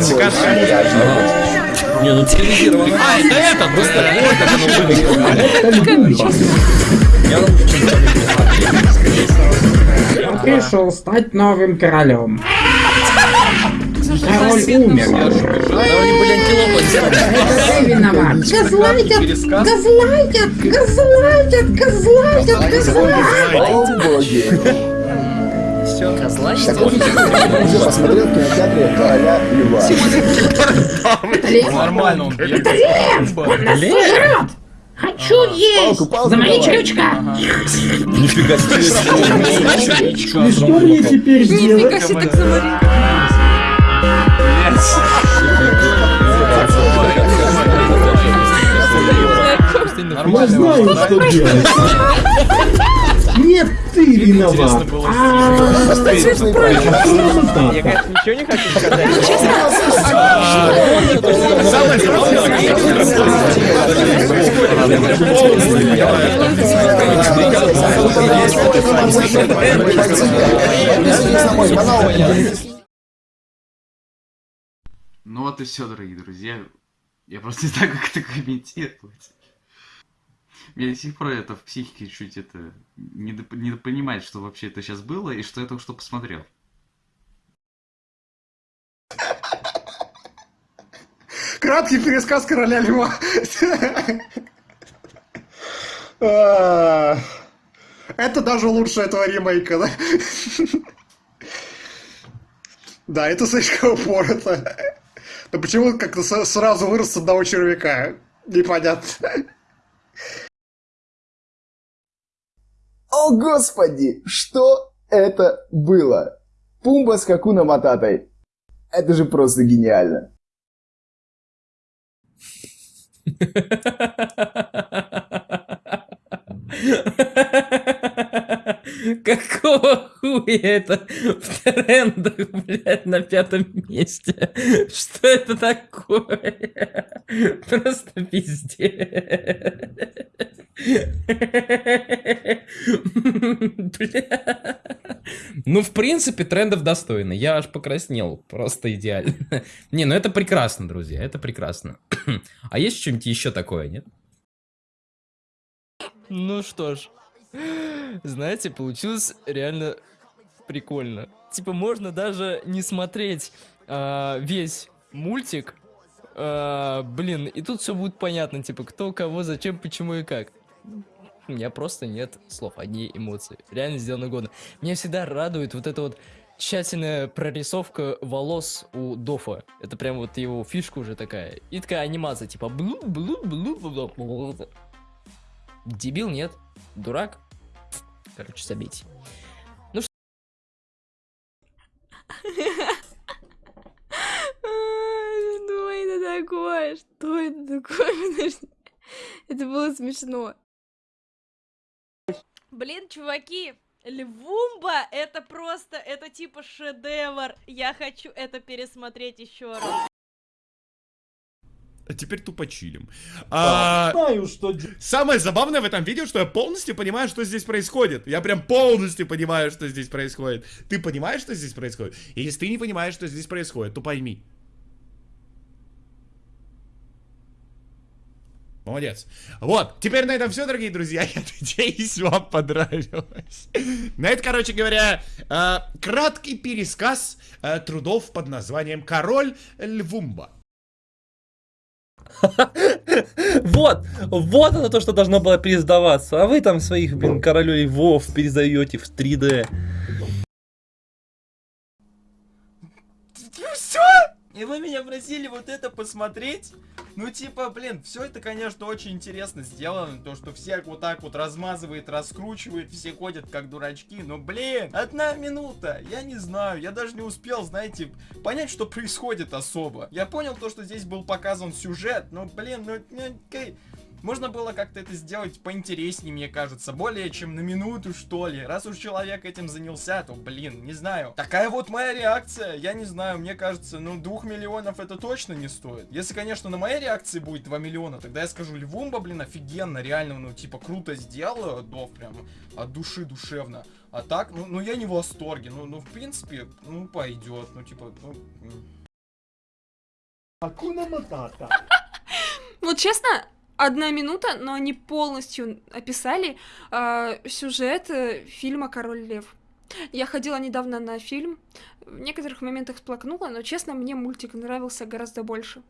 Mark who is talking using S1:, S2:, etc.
S1: Мощно.
S2: Не, ну цивилизированно.
S3: А, это это, быстро.
S1: Это Люба.
S4: Я пришел стать новым королем. Король умер.
S5: Газлайтят,
S4: Газлайтят, газлайтят, газлайтят, газлайтят.
S1: О боги. Такой фильм уже посмотрел в кинотеатре короля Льва.
S3: Нормально он.
S4: Нас сожрет. Хочу есть.
S1: Палку, палку
S4: За мои
S1: давай.
S4: чрючка.
S2: Нифига себе.
S4: И что мне теперь делать?
S5: Нифига себе, так смотри.
S4: Я знаю, что делать. Ты виноват.
S6: Я, конечно, ничего не хочу сказать.
S7: Ну вот и все, дорогие друзья. Я просто не знаю, как это комментировать. Мне до сих пор это в психике чуть это не, доп- не понимать, что вообще это сейчас было и что я только что посмотрел.
S8: Краткий пересказ короля льва. А, Это даже лучше этого ремейка, да? Да, это слишком упорото. Но почему как-то сразу вырос с одного червяка? Непонятно.
S1: Господи, что это было? Пумба с Хакуна Мататой. Это же просто гениально.
S2: Какого хуя это в трендах, блядь, на пятом месте? Что это такое? Просто пиздец. Бля. Ну, в принципе, трендов достойно. Я аж покраснел. Просто идеально. Не, ну это прекрасно, друзья. Это прекрасно. А есть что-нибудь еще такое, нет?
S6: Ну что ж, знаете, получилось реально прикольно. Типа можно даже не смотреть а, весь мультик. А, блин, и тут все будет понятно, типа кто, кого, зачем, почему и как. У меня просто нет слов, одни эмоции. Реально сделано годно. Меня всегда радует вот эта вот тщательная прорисовка волос у Дофа. Это прям вот его фишка уже такая. И такая анимация, типа блу блу блу блу блу Дебил нет. Дурак. Короче, забейте.
S5: Ай, Что Что это такое? Подожди. Это было смешно. Блин, чуваки, Львумба это просто, это типа шедевр. Я хочу это пересмотреть еще раз.
S3: А теперь тупо чилим. А,
S4: знаю, что
S3: Самое забавное в этом видео, что я полностью понимаю, что здесь происходит. Я прям полностью понимаю, что здесь происходит. Ты понимаешь, что здесь происходит? И если ты не понимаешь, что здесь происходит, то пойми. Молодец. Вот, теперь на этом все, дорогие друзья. Я надеюсь, вам понравилось. На это, короче говоря, э, краткий пересказ э, трудов под названием «Король Львумба».
S2: Вот, вот оно то, что должно было пересдаваться. А вы там своих, блин, королей Вов пересдаете в 3D.
S6: Все? И вы меня просили вот это посмотреть? Ну, типа, блин, все это, конечно, очень интересно сделано. То, что всех вот так вот размазывает, раскручивает, все ходят как дурачки. Но, блин, одна минута. Я не знаю, я даже не успел, знаете, понять, что происходит особо. Я понял то, что здесь был показан сюжет, но, блин, ну, ну,
S9: Можно было как-то это сделать поинтереснее, мне кажется, более чем на минуту, что ли. Раз уж человек этим занялся, то, блин, не знаю. Такая вот моя реакция, я не знаю, мне кажется, ну, двух миллионов это точно не стоит. Если, конечно, на моей реакции будет 2 миллиона, тогда я скажу, Львумба, блин, офигенно, реально, ну, типа, круто сделал, Дов прям от души душевно. А так, ну, ну я не в восторге, ну, ну, в принципе, ну, пойдет, ну, типа, ну... м.
S10: Вот честно, одна минута, но они полностью описали э, сюжет э, фильма Король Лев. Я ходила недавно на фильм, в некоторых моментах сплакнула, но честно, мне мультик нравился гораздо больше.